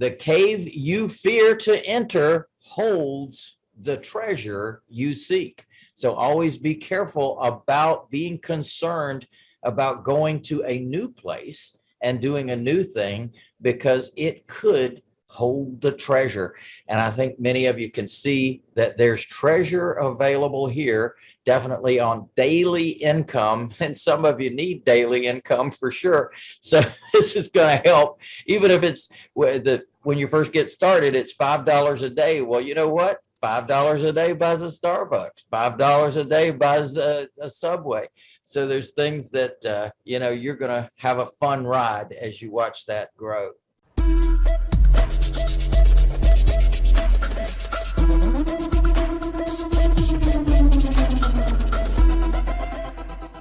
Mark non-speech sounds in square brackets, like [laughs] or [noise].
the cave you fear to enter holds the treasure you seek. So always be careful about being concerned about going to a new place and doing a new thing because it could hold the treasure. And I think many of you can see that there's treasure available here, definitely on daily income. [laughs] And some of you need daily income for sure. So [laughs] this is going to help, even if it's when you first get started, it's $5 a day. Well, you know what? $5 a day buys a Starbucks, $5 a day buys a, a Subway. So there's things that, uh, you know, you're going to have a fun ride as you watch that grow.